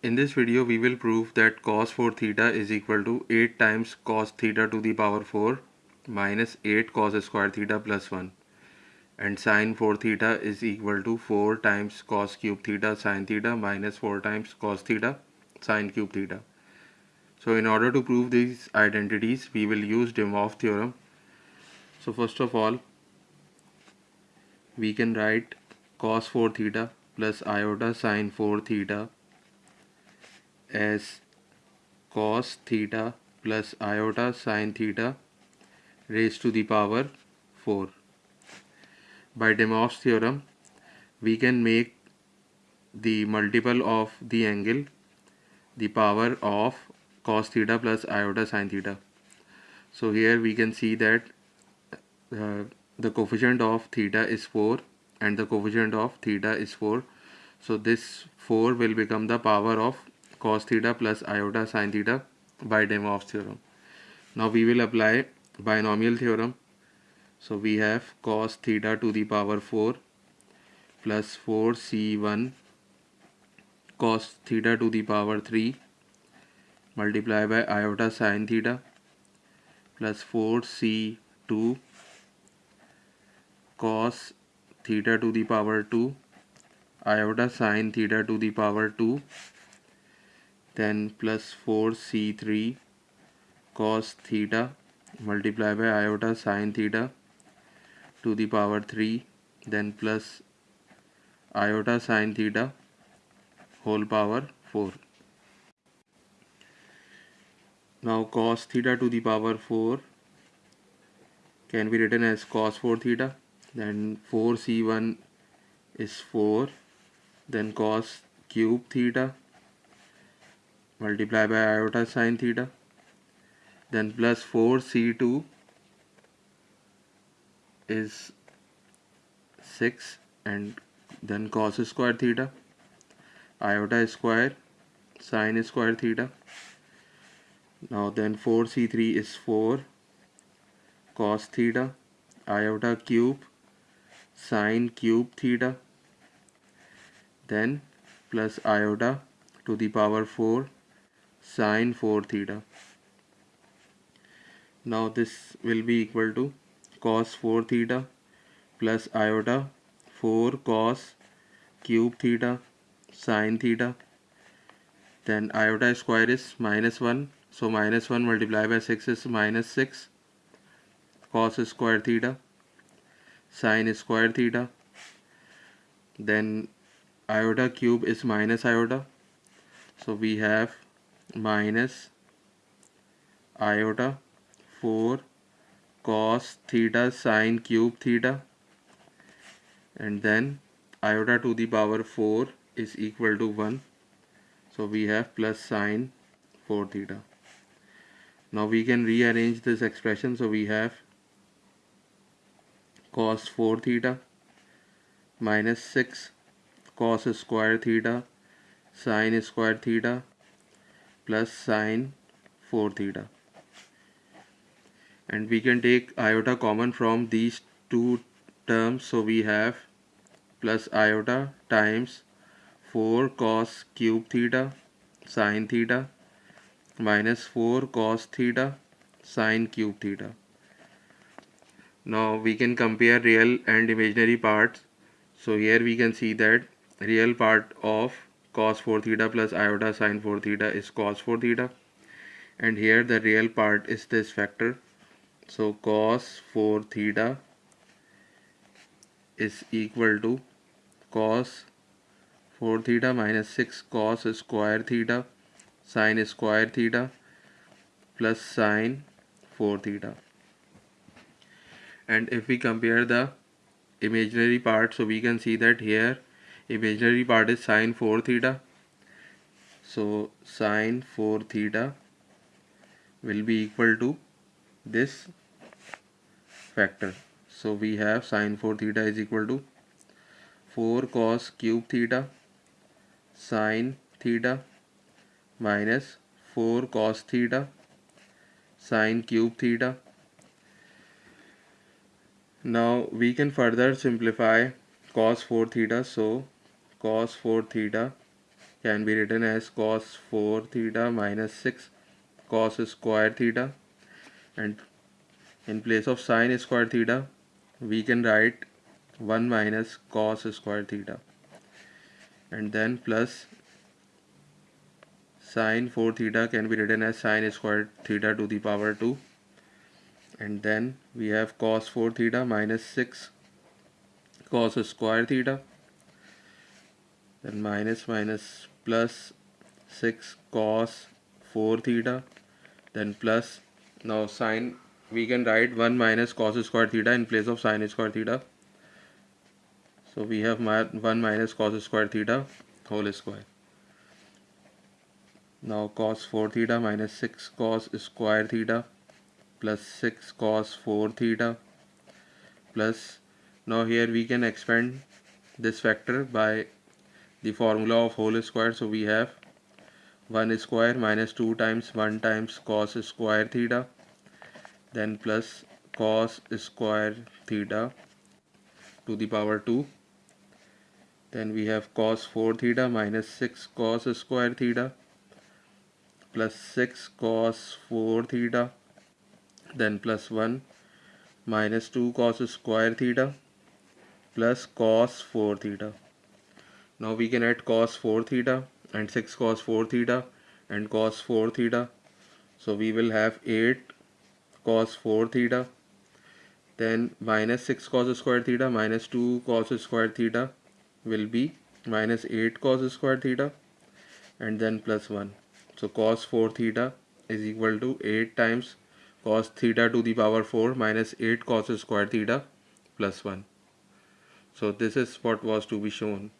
In this video we will prove that cos 4 theta is equal to 8 times cos theta to the power 4 minus 8 cos square theta plus 1 and sin 4 theta is equal to 4 times cos cube theta sin theta minus 4 times cos theta sin cube theta. So in order to prove these identities we will use De theorem. So first of all we can write cos 4 theta plus iota sin 4 theta as cos theta plus iota sine theta raised to the power 4. By De Moivre's theorem, we can make the multiple of the angle the power of cos theta plus iota sine theta. So here we can see that uh, the coefficient of theta is 4 and the coefficient of theta is 4. So this 4 will become the power of cos theta plus iota sin theta by De Moivre's theorem. Now we will apply binomial theorem. So we have cos theta to the power 4 plus 4c1 cos theta to the power 3 multiply by iota sin theta plus 4c2 cos theta to the power 2 iota sin theta to the power 2 then plus 4c3 cos theta multiply by iota sine theta to the power 3 then plus iota sine theta whole power 4 now cos theta to the power 4 can be written as cos 4 theta then 4c1 is 4 then cos cube theta multiply by iota sine theta then plus 4 c2 is 6 and then cos square theta iota square sine square theta. Now then 4 c3 is 4 cos theta iota cube sine cube theta then plus iota to the power 4 sine 4 theta. Now this will be equal to cos 4 theta plus iota 4 cos cube theta sine theta. Then iota square is minus 1 so minus 1 multiplied by 6 is minus 6 cos square theta sine square theta. Then iota cube is minus iota. So we have minus iota 4 cos theta sine cube theta. And then iota to the power 4 is equal to 1 so we have plus sine 4 theta. Now we can rearrange this expression. So we have cos 4 theta minus 6 cos square theta sine square theta plus sine 4 theta. And we can take iota common from these two terms. So we have plus iota times 4 cos cube theta sine theta minus 4 cos theta sine cube theta. Now we can compare real and imaginary parts. So here we can see that real part of cos 4 theta plus iota sine 4 theta is cos 4 theta. And here the real part is this factor. So cos 4 theta is equal to cos 4 theta minus 6 cos square theta sine square theta plus sine 4 theta. And if we compare the imaginary part so we can see that here imaginary part is sine 4 theta. So sine 4 theta will be equal to this factor. So we have sine 4 theta is equal to 4 cos cube theta sine theta minus 4 cos theta sine cube theta. Now we can further simplify cos 4 theta. So cos 4 theta can be written as cos 4 theta minus 6 cos square theta. And in place of sine square theta we can write 1 minus cos square theta. And then plus sine 4 theta can be written as sine square theta to the power 2 and then we have cos 4 theta minus 6 cos square theta then minus minus plus 6 cos 4 theta then plus now sine we can write 1 minus cos square theta in place of sine square theta. So we have 1 minus cos square theta whole square. Now cos 4 theta minus 6 cos square theta plus 6 cos 4 theta plus now here we can expand this factor by the formula of whole square so we have 1 square minus 2 times 1 times cos square theta then plus cos square theta to the power 2 then we have cos 4 theta minus 6 cos square theta plus 6 cos 4 theta then plus 1 minus 2 cos square theta plus cos 4 theta now we can add cos 4 theta and 6 cos 4 theta and cos 4 theta. So we will have 8 cos 4 theta then minus 6 cos square theta minus 2 cos square theta will be minus 8 cos square theta and then plus 1 so cos 4 theta is equal to 8 times cos theta to the power 4 minus 8 cos square theta plus 1 so this is what was to be shown